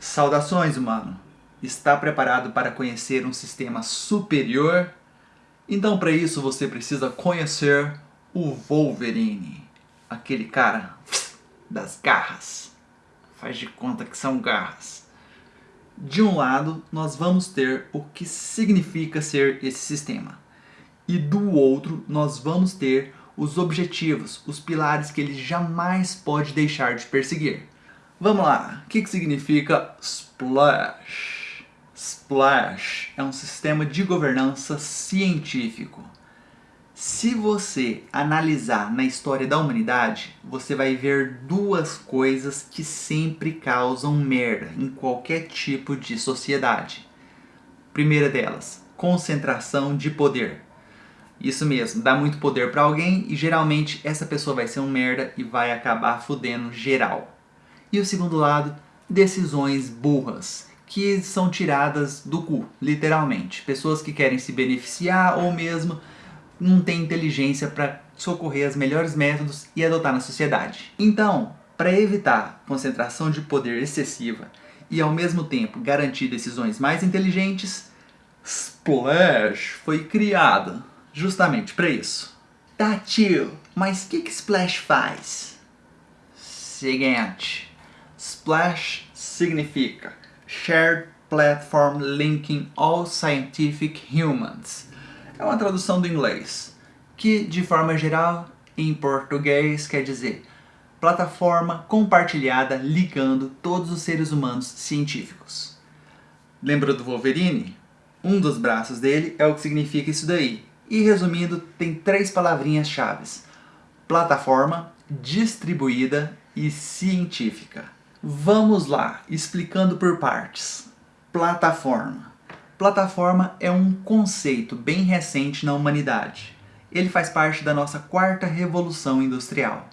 Saudações, humano! Está preparado para conhecer um sistema superior? Então para isso você precisa conhecer o Wolverine. Aquele cara das garras. Faz de conta que são garras. De um lado, nós vamos ter o que significa ser esse sistema. E do outro, nós vamos ter os objetivos, os pilares que ele jamais pode deixar de perseguir. Vamos lá, o que, que significa Splash? Splash é um sistema de governança científico. Se você analisar na história da humanidade, você vai ver duas coisas que sempre causam merda em qualquer tipo de sociedade. Primeira delas, concentração de poder. Isso mesmo, dá muito poder para alguém e geralmente essa pessoa vai ser um merda e vai acabar fudendo geral. E o segundo lado, decisões burras, que são tiradas do cu, literalmente. Pessoas que querem se beneficiar ou mesmo não têm inteligência para socorrer os melhores métodos e adotar na sociedade. Então, para evitar concentração de poder excessiva e ao mesmo tempo garantir decisões mais inteligentes, Splash foi criada justamente para isso. Tá tio, mas o que, que Splash faz? Seguinte. SPLASH significa Shared Platform Linking All Scientific Humans. É uma tradução do inglês, que de forma geral, em português, quer dizer plataforma compartilhada ligando todos os seres humanos científicos. Lembra do Wolverine? Um dos braços dele é o que significa isso daí. E resumindo, tem três palavrinhas-chave. Plataforma, distribuída e científica. Vamos lá, explicando por partes. Plataforma. Plataforma é um conceito bem recente na humanidade. Ele faz parte da nossa quarta revolução industrial.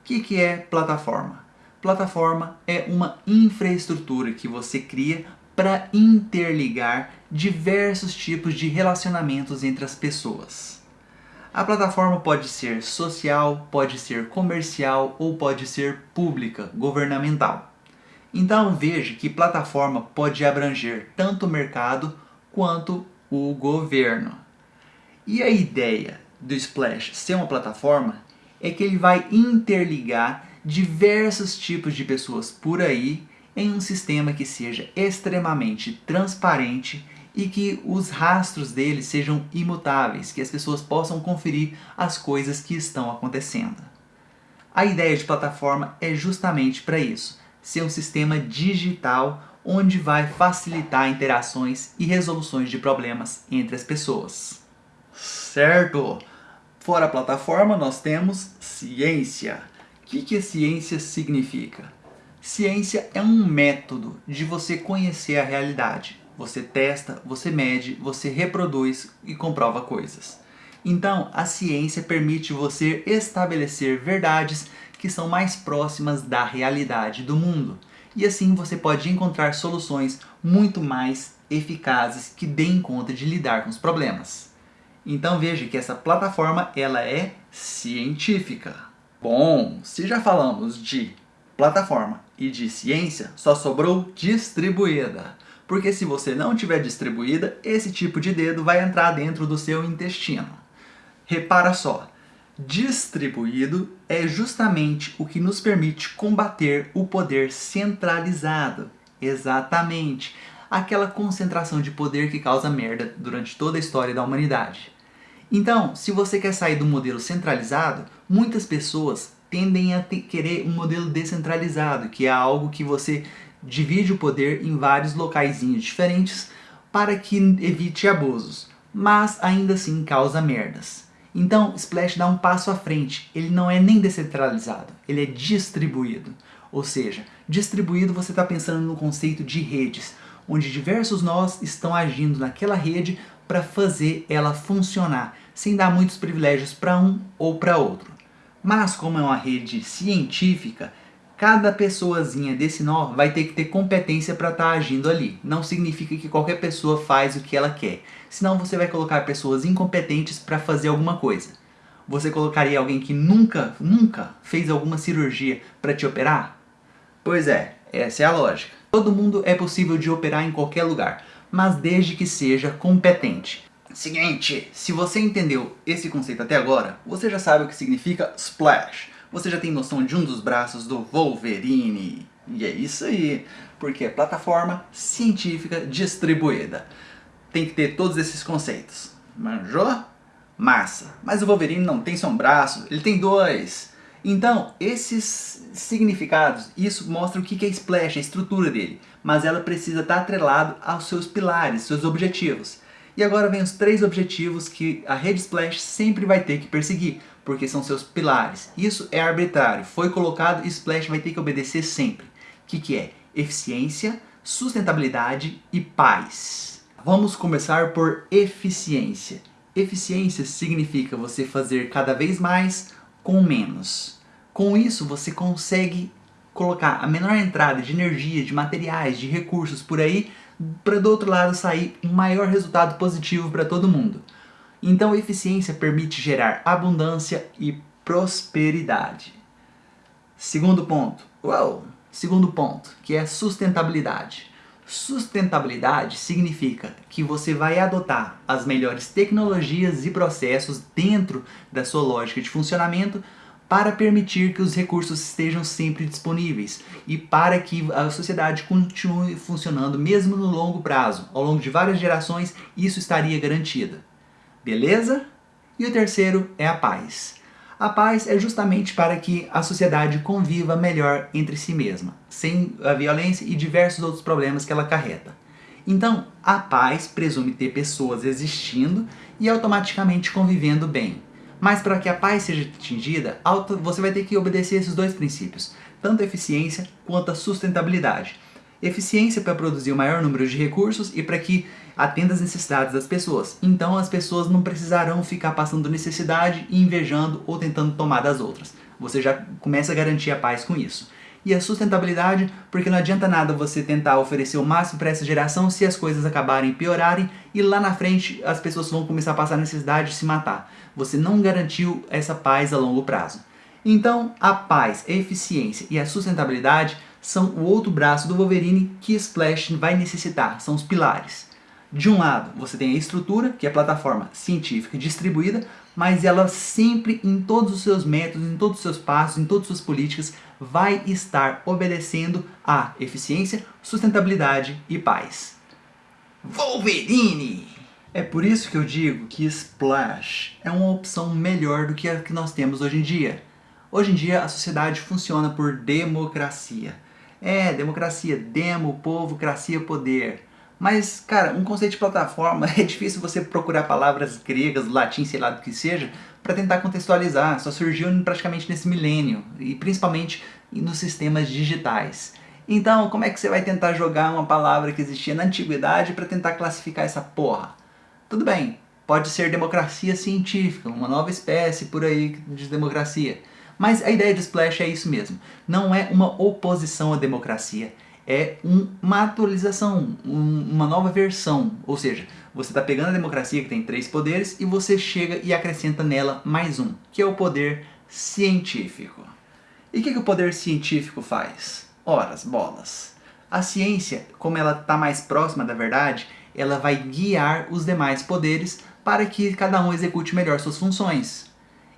O que, que é plataforma? Plataforma é uma infraestrutura que você cria para interligar diversos tipos de relacionamentos entre as pessoas. A plataforma pode ser social, pode ser comercial ou pode ser pública, governamental. Então veja que plataforma pode abranger tanto o mercado quanto o governo. E a ideia do Splash ser uma plataforma é que ele vai interligar diversos tipos de pessoas por aí em um sistema que seja extremamente transparente e que os rastros deles sejam imutáveis, que as pessoas possam conferir as coisas que estão acontecendo. A ideia de plataforma é justamente para isso, ser um sistema digital onde vai facilitar interações e resoluções de problemas entre as pessoas. Certo! Fora a plataforma, nós temos ciência. O que, que a ciência significa? Ciência é um método de você conhecer a realidade. Você testa, você mede, você reproduz e comprova coisas. Então, a ciência permite você estabelecer verdades que são mais próximas da realidade do mundo. E assim você pode encontrar soluções muito mais eficazes que deem conta de lidar com os problemas. Então veja que essa plataforma ela é científica. Bom, se já falamos de plataforma e de ciência, só sobrou distribuída. Porque se você não tiver distribuída, esse tipo de dedo vai entrar dentro do seu intestino. Repara só, distribuído é justamente o que nos permite combater o poder centralizado. Exatamente, aquela concentração de poder que causa merda durante toda a história da humanidade. Então, se você quer sair do modelo centralizado, muitas pessoas tendem a querer um modelo descentralizado, que é algo que você divide o poder em vários locaizinhos diferentes para que evite abusos, mas ainda assim causa merdas. Então, Splash dá um passo à frente. Ele não é nem descentralizado, ele é distribuído. Ou seja, distribuído você está pensando no conceito de redes, onde diversos nós estão agindo naquela rede para fazer ela funcionar, sem dar muitos privilégios para um ou para outro. Mas como é uma rede científica, cada pessoazinha desse nó vai ter que ter competência para estar tá agindo ali. Não significa que qualquer pessoa faz o que ela quer. Senão você vai colocar pessoas incompetentes para fazer alguma coisa. Você colocaria alguém que nunca, nunca fez alguma cirurgia para te operar? Pois é, essa é a lógica. Todo mundo é possível de operar em qualquer lugar, mas desde que seja competente. Seguinte, se você entendeu esse conceito até agora, você já sabe o que significa Splash. Você já tem noção de um dos braços do Wolverine. E é isso aí, porque é plataforma científica distribuída. Tem que ter todos esses conceitos. Manjou? Massa. Mas o Wolverine não tem só um braço, ele tem dois. Então, esses significados, isso mostra o que é Splash, a estrutura dele. Mas ela precisa estar atrelado aos seus pilares, seus objetivos. E agora vem os três objetivos que a rede Splash sempre vai ter que perseguir, porque são seus pilares. Isso é arbitrário, foi colocado e Splash vai ter que obedecer sempre. O que, que é? Eficiência, sustentabilidade e paz. Vamos começar por eficiência. Eficiência significa você fazer cada vez mais com menos. Com isso você consegue colocar a menor entrada de energia, de materiais, de recursos por aí, para do outro lado sair um maior resultado positivo para todo mundo. Então eficiência permite gerar abundância e prosperidade. Segundo ponto, uau, segundo ponto, que é sustentabilidade. Sustentabilidade significa que você vai adotar as melhores tecnologias e processos dentro da sua lógica de funcionamento para permitir que os recursos estejam sempre disponíveis e para que a sociedade continue funcionando mesmo no longo prazo. Ao longo de várias gerações, isso estaria garantido. Beleza? E o terceiro é a paz. A paz é justamente para que a sociedade conviva melhor entre si mesma, sem a violência e diversos outros problemas que ela carreta. Então, a paz presume ter pessoas existindo e automaticamente convivendo bem. Mas para que a paz seja atingida, você vai ter que obedecer esses dois princípios, tanto a eficiência quanto a sustentabilidade. Eficiência para produzir o maior número de recursos e para que atenda às necessidades das pessoas. Então as pessoas não precisarão ficar passando necessidade invejando ou tentando tomar das outras. Você já começa a garantir a paz com isso. E a sustentabilidade, porque não adianta nada você tentar oferecer o máximo para essa geração se as coisas acabarem piorarem e lá na frente as pessoas vão começar a passar necessidade de se matar. Você não garantiu essa paz a longo prazo. Então, a paz, a eficiência e a sustentabilidade são o outro braço do Wolverine que Splash vai necessitar, são os pilares. De um lado, você tem a estrutura, que é a plataforma científica distribuída, mas ela sempre, em todos os seus métodos, em todos os seus passos, em todas as suas políticas, vai estar obedecendo a eficiência, sustentabilidade e paz. Wolverine! É por isso que eu digo que Splash é uma opção melhor do que a que nós temos hoje em dia. Hoje em dia a sociedade funciona por democracia. É, democracia, demo, povo, cracia, poder. Mas, cara, um conceito de plataforma, é difícil você procurar palavras gregas, latim, sei lá do que seja, para tentar contextualizar. Só surgiu praticamente nesse milênio, e principalmente nos sistemas digitais. Então, como é que você vai tentar jogar uma palavra que existia na antiguidade para tentar classificar essa porra? Tudo bem, pode ser democracia científica, uma nova espécie por aí de democracia. Mas a ideia de Splash é isso mesmo. Não é uma oposição à democracia. É um, uma atualização, um, uma nova versão. Ou seja, você está pegando a democracia que tem três poderes e você chega e acrescenta nela mais um, que é o poder científico. E o que, que o poder científico faz? Horas, bolas. A ciência, como ela está mais próxima da verdade, ela vai guiar os demais poderes para que cada um execute melhor suas funções.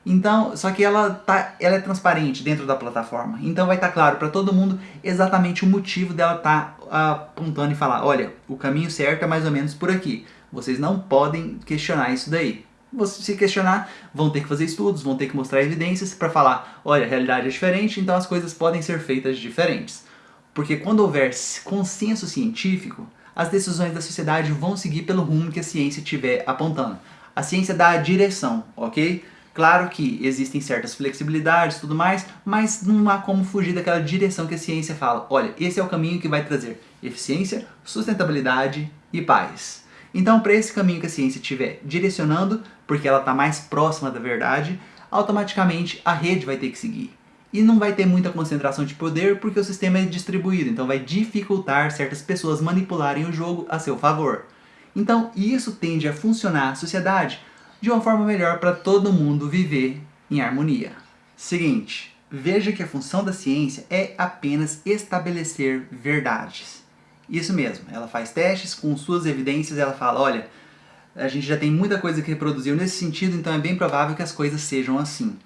Então, só que ela, tá, ela é transparente dentro da plataforma. Então vai estar tá claro para todo mundo exatamente o motivo dela estar tá apontando e falar, olha, o caminho certo é mais ou menos por aqui. Vocês não podem questionar isso daí. Se questionar, vão ter que fazer estudos, vão ter que mostrar evidências para falar, olha, a realidade é diferente, então as coisas podem ser feitas diferentes. Porque quando houver consenso científico, as decisões da sociedade vão seguir pelo rumo que a ciência estiver apontando. A ciência dá a direção, ok? Claro que existem certas flexibilidades e tudo mais, mas não há como fugir daquela direção que a ciência fala. Olha, esse é o caminho que vai trazer eficiência, sustentabilidade e paz. Então, para esse caminho que a ciência estiver direcionando, porque ela está mais próxima da verdade, automaticamente a rede vai ter que seguir. E não vai ter muita concentração de poder porque o sistema é distribuído, então vai dificultar certas pessoas manipularem o jogo a seu favor. Então, isso tende a funcionar a sociedade de uma forma melhor para todo mundo viver em harmonia. Seguinte, veja que a função da ciência é apenas estabelecer verdades. Isso mesmo, ela faz testes com suas evidências, ela fala, olha, a gente já tem muita coisa que reproduziu nesse sentido, então é bem provável que as coisas sejam assim.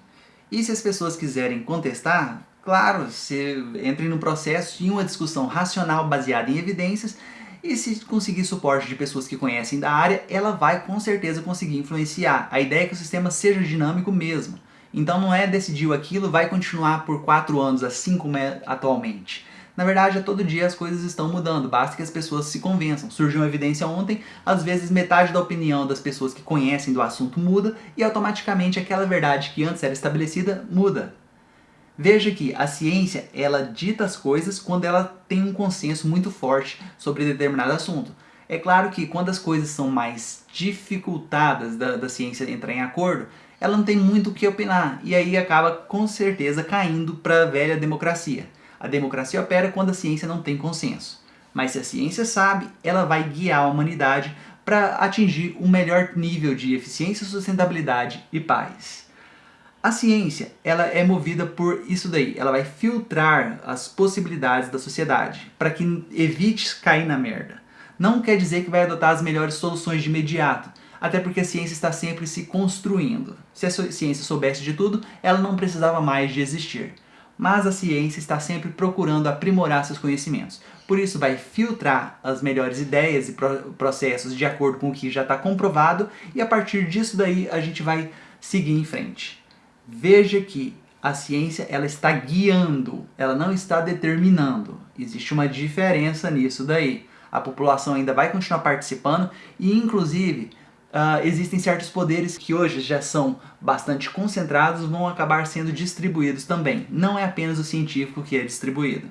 E se as pessoas quiserem contestar, claro, se entrem no processo de uma discussão racional baseada em evidências e se conseguir suporte de pessoas que conhecem da área, ela vai com certeza conseguir influenciar. A ideia é que o sistema seja dinâmico mesmo. Então não é decidiu aquilo, vai continuar por 4 anos assim como é atualmente. Na verdade, a todo dia as coisas estão mudando, basta que as pessoas se convençam. Surgiu uma evidência ontem, às vezes metade da opinião das pessoas que conhecem do assunto muda e automaticamente aquela verdade que antes era estabelecida muda. Veja que a ciência, ela dita as coisas quando ela tem um consenso muito forte sobre determinado assunto. É claro que quando as coisas são mais dificultadas da, da ciência entrar em acordo, ela não tem muito o que opinar, e aí acaba com certeza caindo para a velha democracia. A democracia opera quando a ciência não tem consenso. Mas se a ciência sabe, ela vai guiar a humanidade para atingir um melhor nível de eficiência, sustentabilidade e paz. A ciência, ela é movida por isso daí, ela vai filtrar as possibilidades da sociedade para que evite cair na merda. Não quer dizer que vai adotar as melhores soluções de imediato, até porque a ciência está sempre se construindo. Se a ciência soubesse de tudo, ela não precisava mais de existir. Mas a ciência está sempre procurando aprimorar seus conhecimentos. Por isso vai filtrar as melhores ideias e processos de acordo com o que já está comprovado e a partir disso daí a gente vai seguir em frente. Veja que a ciência ela está guiando, ela não está determinando. Existe uma diferença nisso daí. A população ainda vai continuar participando e, inclusive, uh, existem certos poderes que hoje já são bastante concentrados, vão acabar sendo distribuídos também. Não é apenas o científico que é distribuído.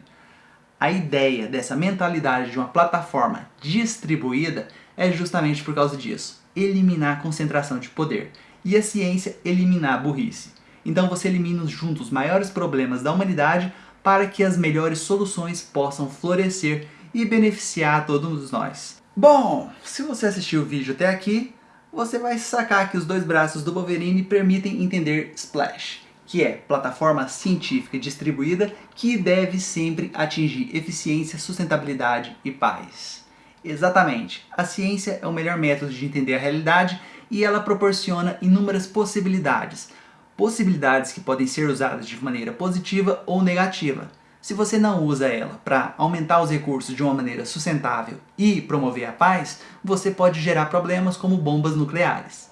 A ideia dessa mentalidade de uma plataforma distribuída é justamente por causa disso. Eliminar a concentração de poder. E a ciência eliminar a burrice. Então você elimina juntos os maiores problemas da humanidade para que as melhores soluções possam florescer e beneficiar todos nós. Bom, se você assistiu o vídeo até aqui, você vai sacar que os dois braços do Wolverine permitem entender Splash, que é plataforma científica distribuída que deve sempre atingir eficiência, sustentabilidade e paz. Exatamente, a ciência é o melhor método de entender a realidade e ela proporciona inúmeras possibilidades, possibilidades que podem ser usadas de maneira positiva ou negativa. Se você não usa ela para aumentar os recursos de uma maneira sustentável e promover a paz, você pode gerar problemas como bombas nucleares.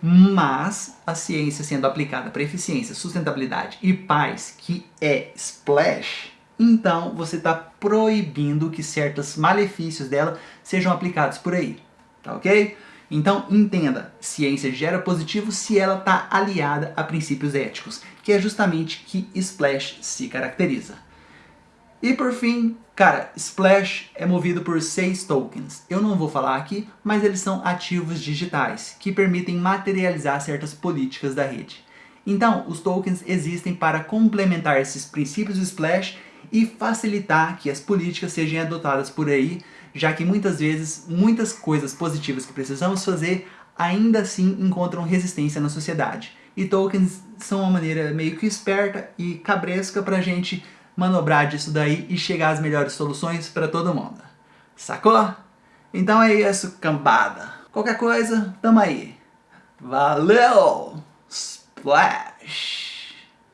Mas a ciência sendo aplicada para eficiência, sustentabilidade e paz, que é Splash, então você está proibindo que certos malefícios dela sejam aplicados por aí, tá ok? Então entenda, ciência gera positivo se ela está aliada a princípios éticos, que é justamente que Splash se caracteriza. E por fim, cara, Splash é movido por seis tokens. Eu não vou falar aqui, mas eles são ativos digitais, que permitem materializar certas políticas da rede. Então, os tokens existem para complementar esses princípios do Splash e facilitar que as políticas sejam adotadas por aí, já que muitas vezes muitas coisas positivas que precisamos fazer ainda assim encontram resistência na sociedade. E tokens são uma maneira meio que esperta e cabresca pra gente manobrar disso daí e chegar às melhores soluções para todo mundo. Sacou? Então é isso, cambada. Qualquer coisa, tamo aí. Valeu! Splash!